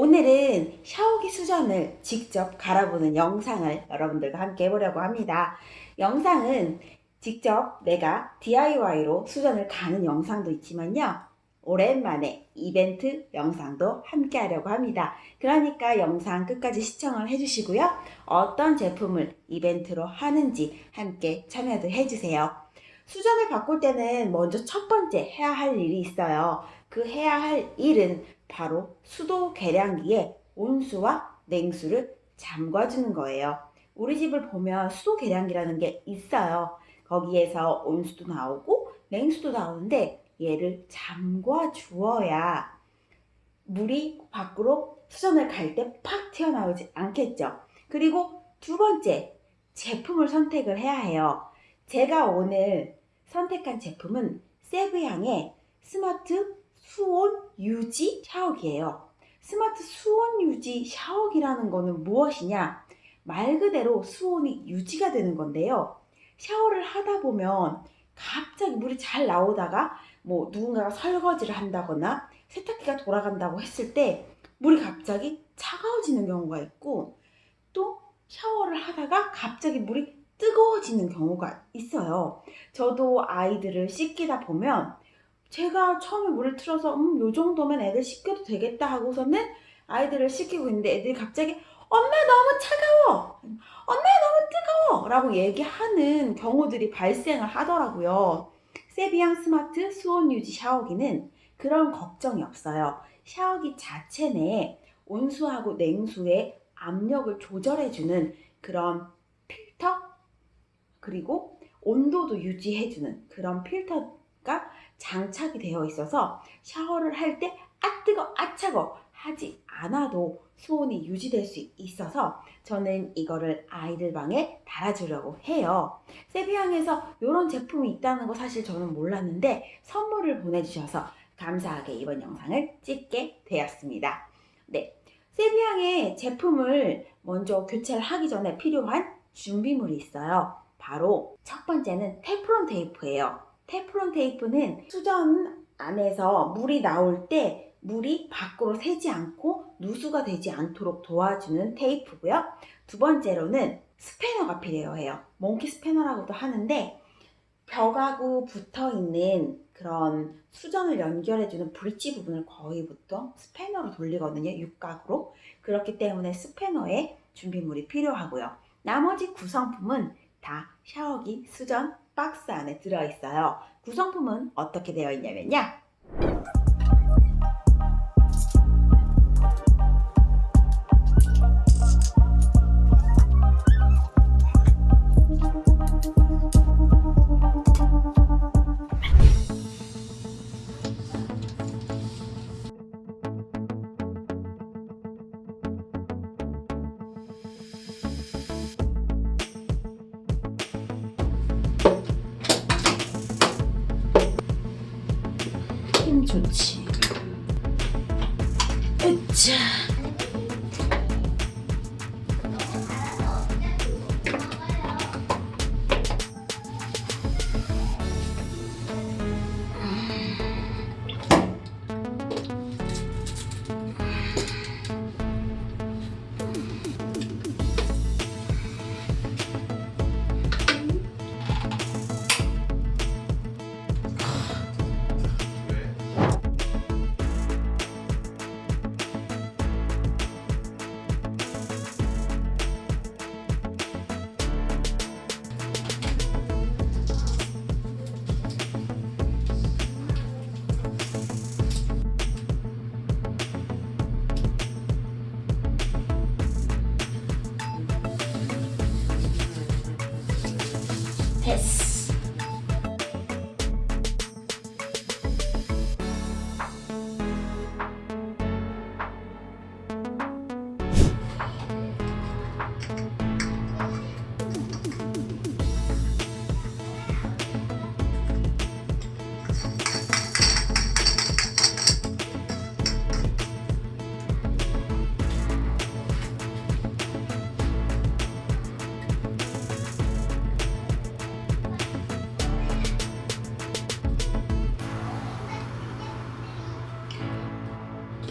오늘은 샤워기 수전을 직접 갈아보는 영상을 여러분들과 함께 해보려고 합니다. 영상은 직접 내가 DIY로 수전을 가는 영상도 있지만요. 오랜만에 이벤트 영상도 함께 하려고 합니다. 그러니까 영상 끝까지 시청을 해주시고요. 어떤 제품을 이벤트로 하는지 함께 참여도 해주세요. 수전을 바꿀 때는 먼저 첫 번째 해야 할 일이 있어요. 그 해야 할 일은 바로 수도 계량기에 온수와 냉수를 잠궈주는 거예요. 우리 집을 보면 수도 계량기라는 게 있어요. 거기에서 온수도 나오고 냉수도 나오는데 얘를 잠궈 주어야 물이 밖으로 수전을 갈 때 팍 튀어나오지 않겠죠. 그리고 두 번째 제품을 선택을 해야 해요. 제가 오늘 선택한 제품은 세브향의 스마트 수온 유지 샤워기예요. 스마트 수온 유지 샤워기라는 거는 무엇이냐? 말 그대로 수온이 유지가 되는 건데요. 샤워를 하다 보면 갑자기 물이 잘 나오다가 뭐 누군가가 설거지를 한다거나 세탁기가 돌아간다고 했을 때 물이 갑자기 차가워지는 경우가 있고 또 샤워를 하다가 갑자기 물이 뜨거워지는 경우가 있어요. 저도 아이들을 씻기다 보면 제가 처음에 물을 틀어서 음, 요 정도면 애들 씻겨도 되겠다 하고서는 아이들을 씻기고 있는데 애들이 갑자기 엄마 너무 차가워! 엄마 너무 뜨거워! 라고 얘기하는 경우들이 발생을 하더라고요. 세비양 스마트 수온 유지 샤워기는 그런 걱정이 없어요. 샤워기 자체 내에 온수하고 냉수의 압력을 조절해주는 그런 필터 그리고 온도도 유지해주는 그런 필터가 장착이 되어 있어서 샤워를 할 때 아 뜨거 아 차고 하지 않아도 수온이 유지될 수 있어서 저는 이거를 아이들 방에 달아주려고 해요. 세비양에서 이런 제품이 있다는 거 사실 저는 몰랐는데 선물을 보내주셔서 감사하게 이번 영상을 찍게 되었습니다. 네, 세비양의 제품을 먼저 교체를 하기 전에 필요한 준비물이 있어요. 바로 첫 번째는 테프론 테이프예요. 테프론 테이프는 수전 안에서 물이 나올 때 물이 밖으로 새지 않고 누수가 되지 않도록 도와주는 테이프고요. 두 번째로는 스패너가 필요해요. 몽키 스패너라고도 하는데 벽하고 붙어 있는 그런 수전을 연결해주는 브릿지 부분을 거의 보통 스패너로 돌리거든요. 육각으로. 그렇기 때문에 스패너에 준비물이 필요하고요. 나머지 구성품은 다 샤워기 수전 박스 안에 들어있어요. 구성품은 어떻게 되어 있냐면요. 힘 좋지. 으 Yes.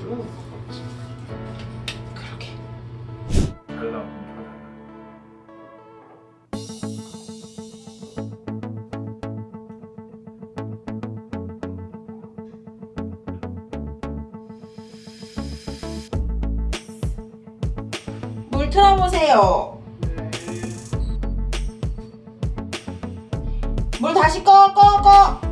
가지고 그렇게. 잘 나오고 물 틀어보세요. 네. 물 다시 꺼 꺼 꺼.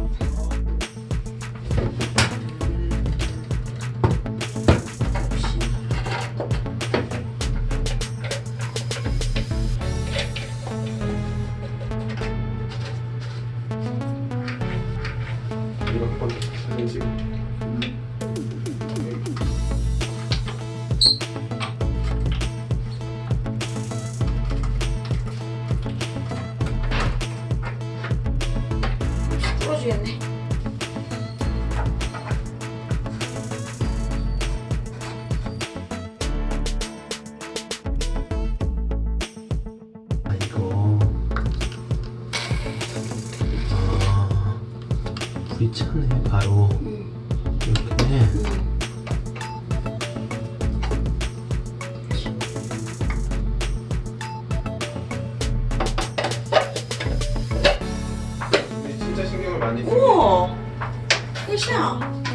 풀어주겠네. 아 이거. 아 불이 차네 바로 이렇게 진짜 신경을 많이 쓰네. 우와, 끝이야.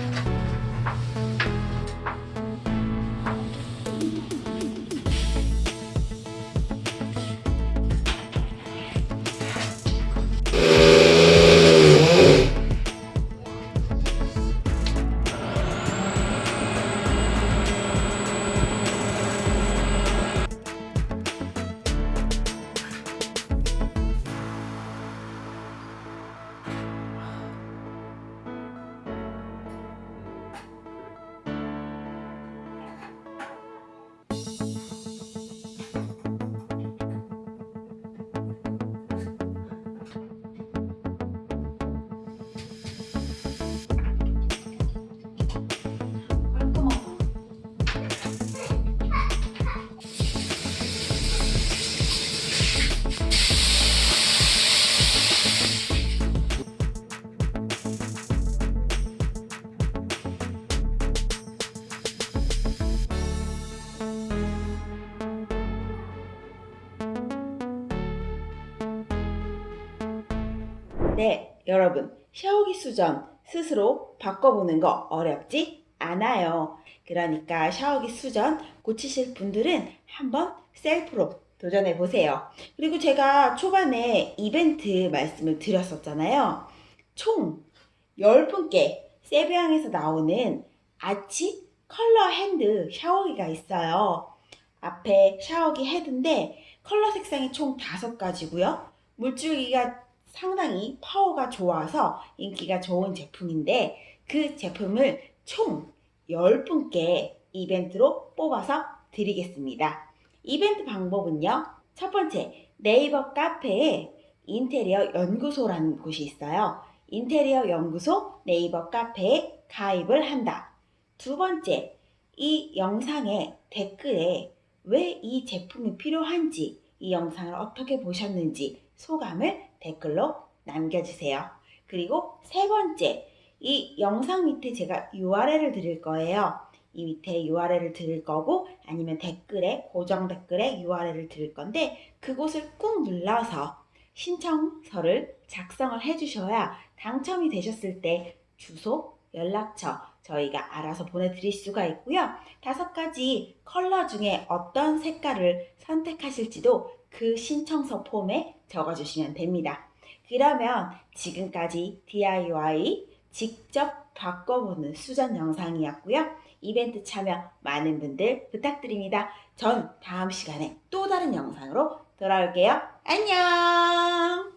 네, 여러분. 샤워기 수전 스스로 바꿔보는 거 어렵지 않아요. 그러니까 샤워기 수전 고치실 분들은 한번 셀프로 도전해 보세요. 그리고 제가 초반에 이벤트 말씀을 드렸었잖아요. 총 10분께 세비양에서 나오는 아치 컬러 핸드 샤워기가 있어요. 앞에 샤워기 헤드인데 컬러 색상이 총 5가지고요. 물줄기가 상당히 파워가 좋아서 인기가 좋은 제품인데 그 제품을 총 10분께 이벤트로 뽑아서 드리겠습니다. 이벤트 방법은요. 첫 번째, 네이버 카페에 인테리어 연구소라는 곳이 있어요. 인테리어 연구소 네이버 카페에 가입을 한다. 두 번째, 이 영상의 댓글에 왜 이 제품이 필요한지, 이 영상을 어떻게 보셨는지 소감을 댓글로 남겨주세요. 그리고 세 번째, 이 영상 밑에 제가 URL을 드릴 거예요. 이 밑에 URL을 드릴 거고 아니면 댓글에 고정 댓글에 URL을 드릴 건데 그곳을 꾹 눌러서 신청서를 작성을 해주셔야 당첨이 되셨을 때 주소, 연락처 저희가 알아서 보내드릴 수가 있고요. 다섯 가지 컬러 중에 어떤 색깔을 선택하실지도 그 신청서 폼에 적어주시면 됩니다. 그러면 지금까지 DIY 직접 바꿔보는 수전 영상이었고요. 이벤트 참여 많은 분들 부탁드립니다. 전 다음 시간에 또 다른 영상으로 돌아올게요. 안녕!